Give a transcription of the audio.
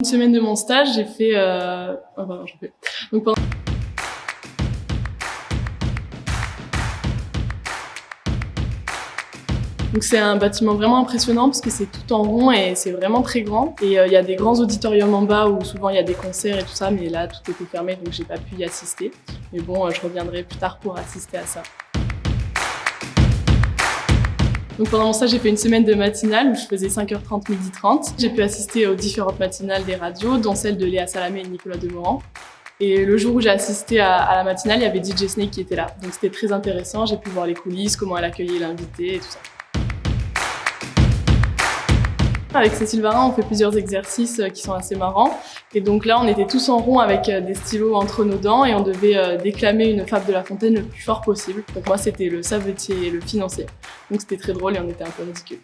Une semaine de mon stage, j'ai fait... Euh... Oh. Donc c'est un bâtiment vraiment impressionnant parce que c'est tout en rond et c'est vraiment très grand. Et euh, il y a des grands auditoriums en bas où souvent il y a des concerts et tout ça, mais là tout était fermé donc j'ai pas pu y assister. Mais bon, euh, je reviendrai plus tard pour assister à ça. Donc pendant stage, j'ai fait une semaine de matinale où je faisais 5h30, 12h30. J'ai pu assister aux différentes matinales des radios, dont celle de Léa Salamé et Nicolas Demorand. Et le jour où j'ai assisté à, à, la matinale, il y avait DJ Snake qui était là. Donc c'était très intéressant, j'ai pu voir les coulisses, comment elle accueillait l'invité et tout ça. Avec Cécile Varin, on fait plusieurs exercices euh, qui sont assez marrants. Et donc là, on était tous en rond avec euh, des stylos entre nos dents et on devait euh, déclamer une fable de La Fontaine le plus fort possible. Donc moi, c'était le savetier et le financier. Donc c'était très drôle et on était un peu ridicules.